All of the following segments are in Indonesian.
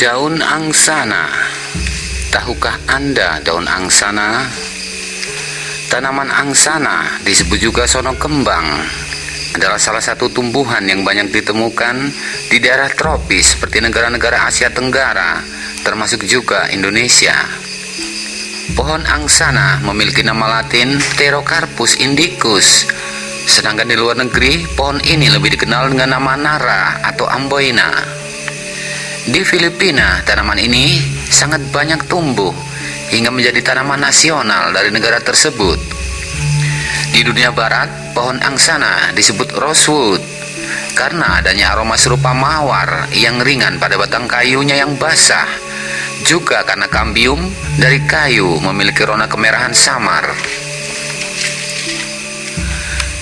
Daun angsana Tahukah Anda daun angsana? Tanaman angsana disebut juga sono kembang adalah salah satu tumbuhan yang banyak ditemukan di daerah tropis seperti negara-negara Asia Tenggara, termasuk juga Indonesia. Pohon angsana memiliki nama latin Pterocarpus indicus, sedangkan di luar negeri pohon ini lebih dikenal dengan nama nara atau amboina. Di Filipina, tanaman ini sangat banyak tumbuh hingga menjadi tanaman nasional dari negara tersebut. Di dunia barat, pohon angsana disebut rosewood karena adanya aroma serupa mawar yang ringan pada batang kayunya yang basah. Juga karena kambium dari kayu memiliki warna kemerahan samar.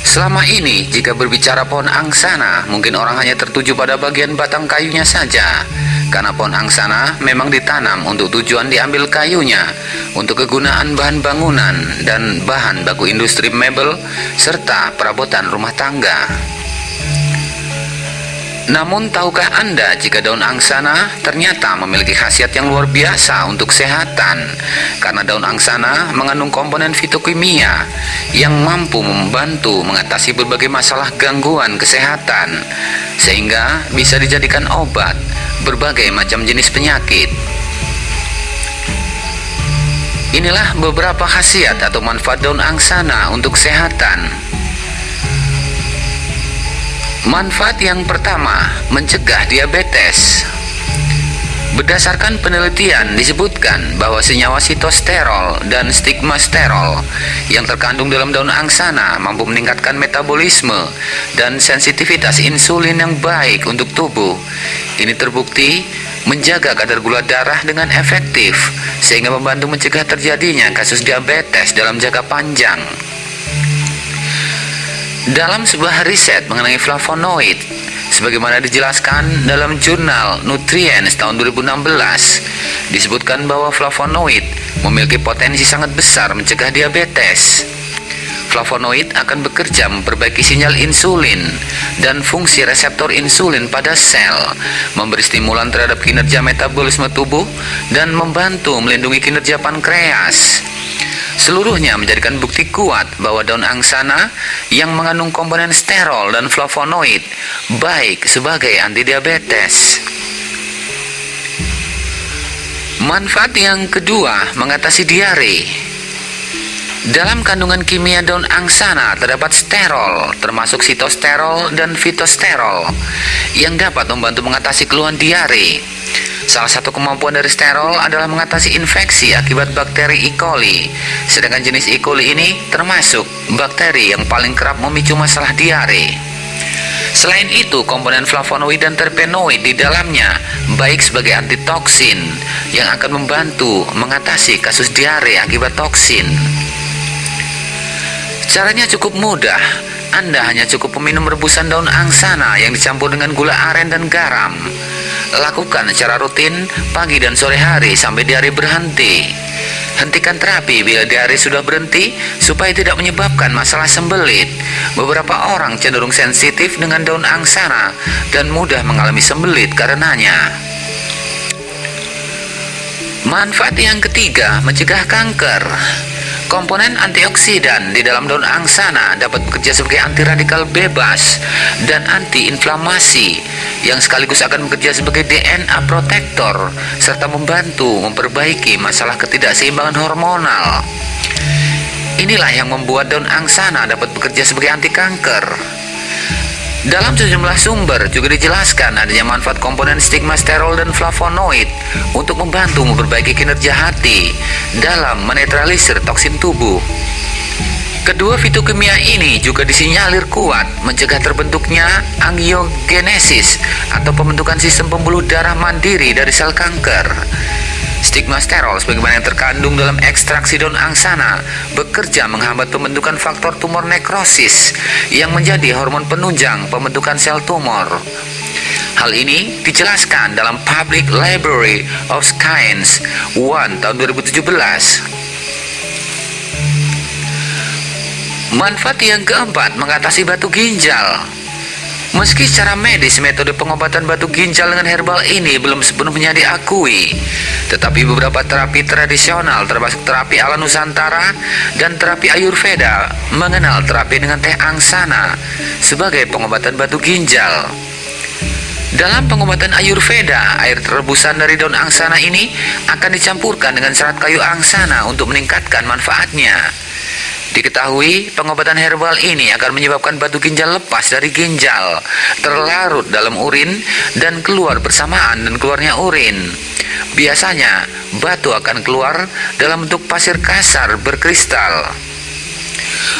Selama ini, jika berbicara pohon angsana, mungkin orang hanya tertuju pada bagian batang kayunya saja karena pohon angsana memang ditanam untuk tujuan diambil kayunya untuk kegunaan bahan bangunan dan bahan baku industri mebel serta perabotan rumah tangga. Namun tahukah Anda jika daun angsana ternyata memiliki khasiat yang luar biasa untuk kesehatan karena daun angsana mengandung komponen fitokimia yang mampu membantu mengatasi berbagai masalah gangguan kesehatan sehingga bisa dijadikan obat berbagai macam jenis penyakit. Inilah beberapa khasiat atau manfaat daun angsana untuk kesehatan. Manfaat yang pertama, mencegah diabetes. Berdasarkan penelitian disebutkan bahwa senyawa sitosterol dan stigmasterol yang terkandung dalam daun angsana mampu meningkatkan metabolisme dan sensitivitas insulin yang baik untuk tubuh. Ini terbukti menjaga kadar gula darah dengan efektif sehingga membantu mencegah terjadinya kasus diabetes dalam jangka panjang. Dalam sebuah riset mengenai flavonoid, sebagaimana dijelaskan dalam jurnal Nutrients tahun 2016, disebutkan bahwa flavonoid memiliki potensi sangat besar mencegah diabetes. Flavonoid akan bekerja memperbaiki sinyal insulin dan fungsi reseptor insulin pada sel, memberi stimulan terhadap kinerja metabolisme tubuh, dan membantu melindungi kinerja pankreas. Seluruhnya menjadikan bukti kuat bahwa daun angsana yang mengandung komponen sterol dan flavonoid baik sebagai anti diabetes. Manfaat yang kedua mengatasi diare. Dalam kandungan kimia daun angsana terdapat sterol, termasuk sitosterol dan fitosterol, yang dapat membantu mengatasi keluhan diare. Salah satu kemampuan dari sterol adalah mengatasi infeksi akibat bakteri E. coli. Sedangkan jenis E. coli ini termasuk bakteri yang paling kerap memicu masalah diare. Selain itu, komponen flavonoid dan terpenoid di dalamnya baik sebagai antitoksin yang akan membantu mengatasi kasus diare akibat toksin. Caranya cukup mudah. Anda hanya cukup meminum rebusan daun angsana yang dicampur dengan gula aren dan garam. Lakukan secara rutin pagi dan sore hari sampai diare berhenti. Hentikan terapi bila diare sudah berhenti supaya tidak menyebabkan masalah sembelit. Beberapa orang cenderung sensitif dengan daun angsana dan mudah mengalami sembelit karenanya. Manfaat yang ketiga, mencegah kanker. Komponen antioksidan di dalam daun angsana dapat bekerja sebagai anti radikal bebas dan antiinflamasi yang sekaligus akan bekerja sebagai DNA protektor serta membantu memperbaiki masalah ketidakseimbangan hormonal. Inilah yang membuat daun angsana dapat bekerja sebagai anti kanker. Dalam sejumlah sumber juga dijelaskan adanya manfaat komponen stigmasterol dan flavonoid untuk membantu memperbaiki kinerja hati dalam menetralisir toksin tubuh. Kedua fitokimia ini juga disinyalir kuat mencegah terbentuknya angiogenesis atau pembentukan sistem pembuluh darah mandiri dari sel kanker. Stigmasterol sebagaimana yang terkandung dalam ekstraksi daun angsana bekerja menghambat pembentukan faktor tumor nekrosis yang menjadi hormon penunjang pembentukan sel tumor. Hal ini dijelaskan dalam Public Library of Science 1 tahun 2017. Manfaat yang keempat mengatasi batu ginjal. Meski secara medis metode pengobatan batu ginjal dengan herbal ini belum sepenuhnya diakui, tetapi beberapa terapi tradisional termasuk terapi ala Nusantara dan terapi Ayurveda mengenal terapi dengan teh angsana sebagai pengobatan batu ginjal. Dalam pengobatan Ayurveda, air rebusan dari daun angsana ini akan dicampurkan dengan serat kayu angsana untuk meningkatkan manfaatnya. Diketahui pengobatan herbal ini akan menyebabkan batu ginjal lepas dari ginjal, terlarut dalam urin dan keluar bersamaan dan keluarnya urin. Biasanya batu akan keluar dalam bentuk pasir kasar berkristal.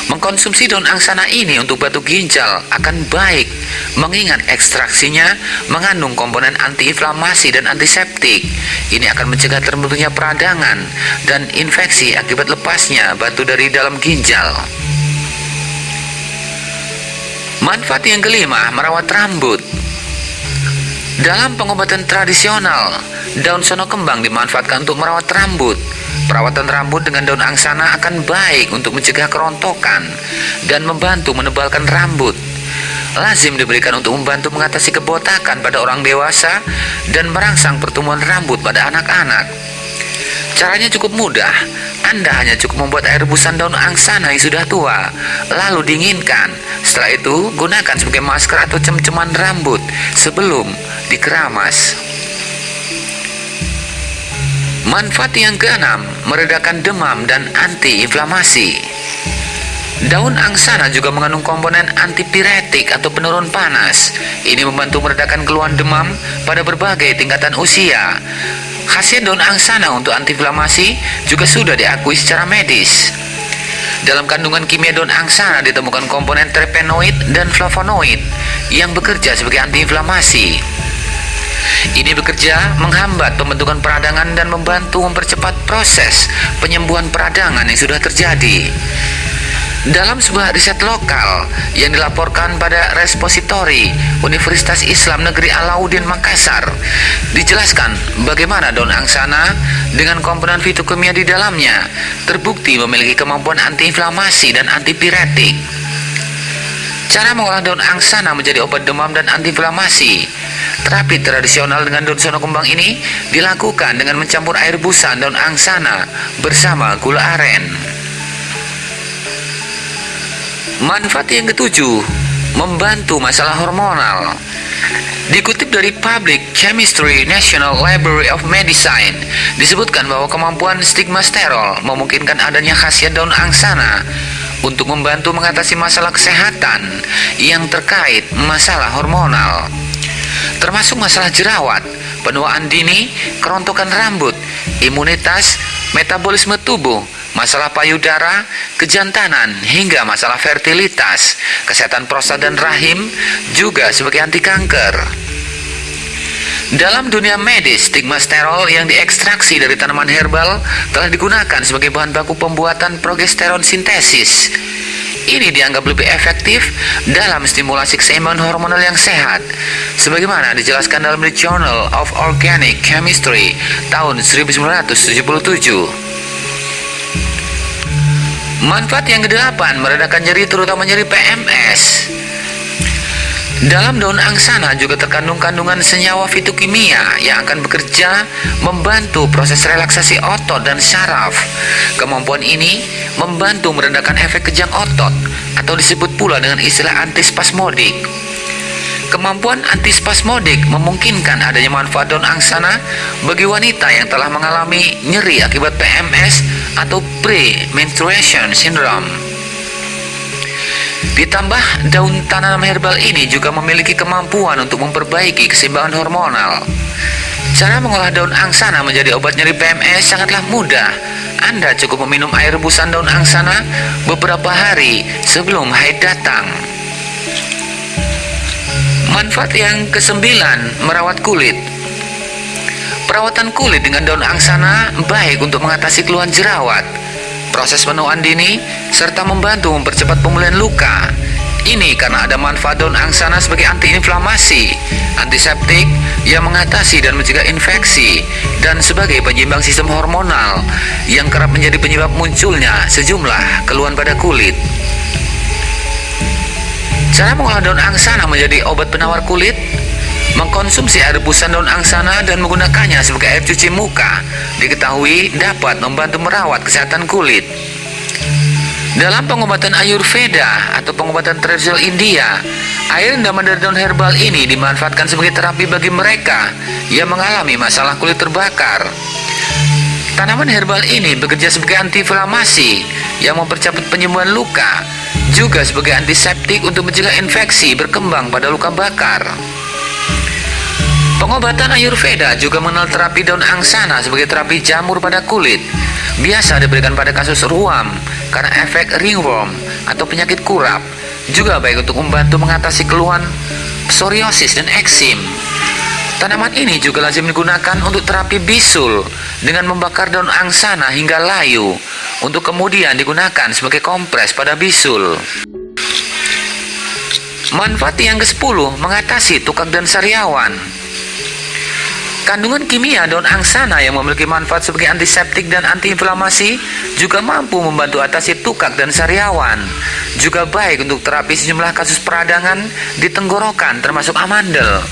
Mengkonsumsi daun angsana ini untuk batu ginjal akan baik, mengingat ekstraksinya mengandung komponen antiinflamasi dan antiseptik. Ini akan mencegah terbentuknya peradangan dan infeksi akibat lepasnya batu dari dalam ginjal. Manfaat yang kelima, merawat rambut. Dalam pengobatan tradisional, daun sono kembang dimanfaatkan untuk merawat rambut. Perawatan rambut dengan daun angsana akan baik untuk mencegah kerontokan dan membantu menebalkan rambut. Lazim diberikan untuk membantu mengatasi kebotakan pada orang dewasa dan merangsang pertumbuhan rambut pada anak-anak. Caranya cukup mudah. Anda hanya cukup membuat air rebusan daun angsana yang sudah tua, lalu dinginkan. Setelah itu, gunakan sebagai masker atau cem-ceman rambut sebelum dikeramas. Manfaat yang keenam, meredakan demam dan antiinflamasi. Daun angsana juga mengandung komponen antipiretik atau penurun panas. Ini membantu meredakan keluhan demam pada berbagai tingkatan usia. Khasiat daun angsana untuk antiinflamasi juga sudah diakui secara medis. Dalam kandungan kimia daun angsana ditemukan komponen terpenoid dan flavonoid yang bekerja sebagai antiinflamasi. Ini bekerja menghambat pembentukan peradangan dan membantu mempercepat proses penyembuhan peradangan yang sudah terjadi. Dalam sebuah riset lokal yang dilaporkan pada Respositori Universitas Islam Negeri Alauddin Makassar, dijelaskan bagaimana daun angsana dengan komponen fitokimia di dalamnya terbukti memiliki kemampuan antiinflamasi dan antipiretik. Cara mengolah daun angsana menjadi obat demam dan antiinflamasi. Terapi tradisional dengan daun sono kembang ini dilakukan dengan mencampur air busan daun angsana bersama gula aren. Manfaat yang ketujuh, membantu masalah hormonal. Dikutip dari Public Chemistry National Library of Medicine, disebutkan bahwa kemampuan stigmasterol memungkinkan adanya khasiat daun angsana untuk membantu mengatasi masalah kesehatan yang terkait masalah hormonal, termasuk masalah jerawat, penuaan dini, kerontokan rambut, imunitas, metabolisme tubuh, masalah payudara, kejantanan, hingga masalah fertilitas, kesehatan prostat dan rahim, juga sebagai anti kanker. Dalam dunia medis, stigmasterol yang diekstraksi dari tanaman herbal telah digunakan sebagai bahan baku pembuatan progesteron sintesis. Ini dianggap lebih efektif dalam stimulasi keseimbangan hormonal yang sehat, sebagaimana dijelaskan dalam The Journal of Organic Chemistry tahun 1977. Manfaat yang kedelapan, meredakan nyeri terutama nyeri PMS. Dalam daun angsana juga terkandung kandungan senyawa fitokimia yang akan bekerja membantu proses relaksasi otot dan syaraf. Kemampuan ini membantu meredakan efek kejang otot atau disebut pula dengan istilah antispasmodik. Kemampuan antispasmodik memungkinkan adanya manfaat daun angsana bagi wanita yang telah mengalami nyeri akibat PMS atau pre-menstruation syndrome. Ditambah daun tanaman herbal ini juga memiliki kemampuan untuk memperbaiki keseimbangan hormonal. Cara mengolah daun angsana menjadi obat nyeri PMS sangatlah mudah. Anda cukup meminum air rebusan daun angsana beberapa hari sebelum haid datang. Manfaat yang kesembilan, merawat kulit. Perawatan kulit dengan daun angsana baik untuk mengatasi keluhan jerawat, proses penuaan dini, serta membantu mempercepat pemulihan luka. Ini karena ada manfaat daun angsana sebagai antiinflamasi, antiseptik yang mengatasi dan mencegah infeksi, dan sebagai penyeimbang sistem hormonal yang kerap menjadi penyebab munculnya sejumlah keluhan pada kulit. Cara mengolah daun angsana menjadi obat penawar kulit Mengkonsumsi air rebusan daun angsana dan menggunakannya sebagai air cuci muka diketahui dapat membantu merawat kesehatan kulit. Dalam pengobatan Ayurveda atau pengobatan tradisional India, air rendaman dari daun herbal ini dimanfaatkan sebagai terapi bagi mereka yang mengalami masalah kulit terbakar. Tanaman herbal ini bekerja sebagai antiinflamasi yang mempercepat penyembuhan luka, juga sebagai antiseptik untuk mencegah infeksi berkembang pada luka bakar. Pengobatan Ayurveda juga mengenal terapi daun angsana sebagai terapi jamur pada kulit. Biasa diberikan pada kasus ruam karena efek ringworm atau penyakit kurap. Juga baik untuk membantu mengatasi keluhan psoriasis dan eksim. Tanaman ini juga lazim digunakan untuk terapi bisul dengan membakar daun angsana hingga layu untuk kemudian digunakan sebagai kompres pada bisul. Manfaat yang ke-10 mengatasi tukak dan sariawan. Kandungan kimia daun angsana yang memiliki manfaat sebagai antiseptik dan antiinflamasi juga mampu membantu atasi tukak dan sariawan. Juga baik untuk terapi sejumlah kasus peradangan di tenggorokan termasuk amandel.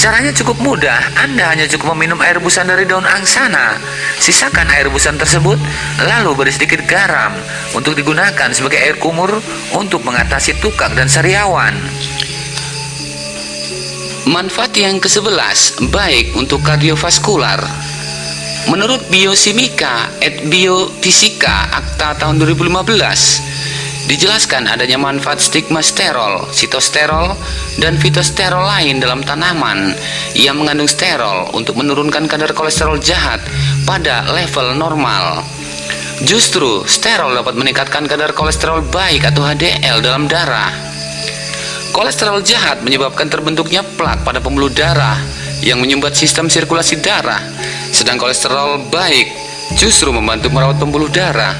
Caranya cukup mudah, Anda hanya cukup meminum air rebusan dari daun angsana. Sisakan air rebusan tersebut, lalu beri sedikit garam untuk digunakan sebagai air kumur untuk mengatasi tukak dan sariawan. Manfaat yang ke-11 baik untuk kardiovaskular. Menurut Biosimika et Biofisika Akta tahun 2015, dijelaskan adanya manfaat stigma sterol, sitosterol, dan fitosterol lain dalam tanaman yang mengandung sterol untuk menurunkan kadar kolesterol jahat pada level normal. Justru, sterol dapat meningkatkan kadar kolesterol baik atau HDL dalam darah. Kolesterol jahat menyebabkan terbentuknya plak pada pembuluh darah yang menyumbat sistem sirkulasi darah. Sedang kolesterol baik justru membantu merawat pembuluh darah,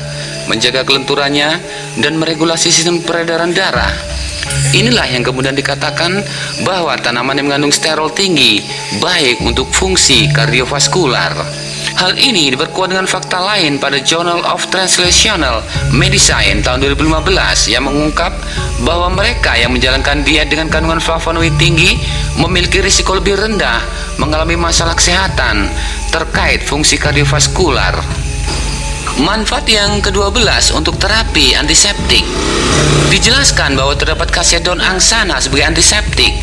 menjaga kelenturannya, dan meregulasi sistem peredaran darah. Inilah yang kemudian dikatakan bahwa tanaman yang mengandung sterol tinggi baik untuk fungsi kardiovaskular. Hal ini diperkuat dengan fakta lain pada Journal of Translational Medicine tahun 2015 yang mengungkap bahwa mereka yang menjalankan diet dengan kandungan flavonoid tinggi memiliki risiko lebih rendah mengalami masalah kesehatan terkait fungsi kardiovaskular. Manfaat yang ke-12 untuk terapi antiseptik. Dijelaskan bahwa terdapat khasiat daun angsana sebagai antiseptik.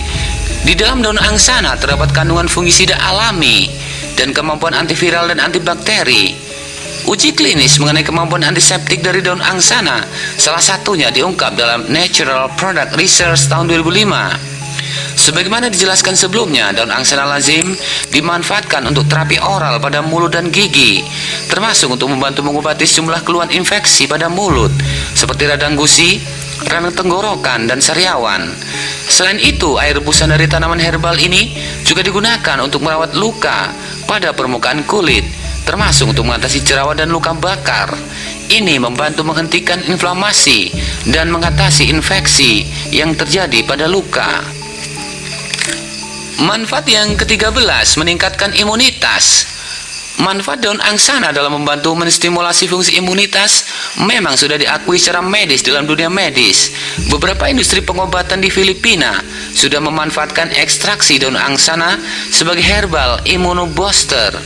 Di dalam daun angsana terdapat kandungan fungisida alami dan kemampuan antiviral dan antibakteri. Uji klinis mengenai kemampuan antiseptik dari daun angsana salah satunya diungkap dalam Natural Product Research tahun 2005. Sebagaimana dijelaskan sebelumnya, daun angsana lazim dimanfaatkan untuk terapi oral pada mulut dan gigi, termasuk untuk membantu mengobati sejumlah keluhan infeksi pada mulut, seperti radang gusi, radang tenggorokan, dan sariawan. Selain itu, air rebusan dari tanaman herbal ini juga digunakan untuk merawat luka pada permukaan kulit, termasuk untuk mengatasi jerawat dan luka bakar. Ini membantu menghentikan inflamasi dan mengatasi infeksi yang terjadi pada luka. Manfaat yang ke-13 meningkatkan imunitas. Manfaat daun angsana dalam membantu menstimulasi fungsi imunitas memang sudah diakui secara medis dalam dunia medis. Beberapa industri pengobatan di Filipina sudah memanfaatkan ekstraksi daun angsana sebagai herbal immunobooster.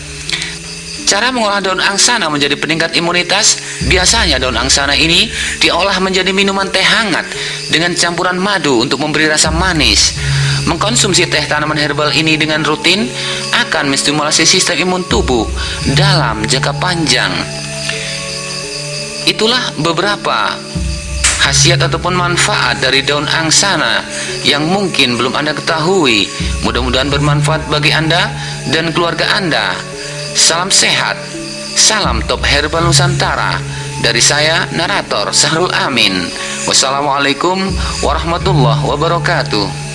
Cara mengolah daun angsana menjadi peningkat imunitas, biasanya daun angsana ini diolah menjadi minuman teh hangat dengan campuran madu untuk memberi rasa manis. Mengkonsumsi teh tanaman herbal ini dengan rutin akan menstimulasi sistem imun tubuh dalam jangka panjang. Itulah beberapa khasiat ataupun manfaat dari daun angsana yang mungkin belum Anda ketahui. Mudah-mudahan bermanfaat bagi Anda dan keluarga Anda. Salam sehat, salam top herbal Nusantara. Dari saya, narator Sahrul Amin. Wassalamualaikum warahmatullahi wabarakatuh.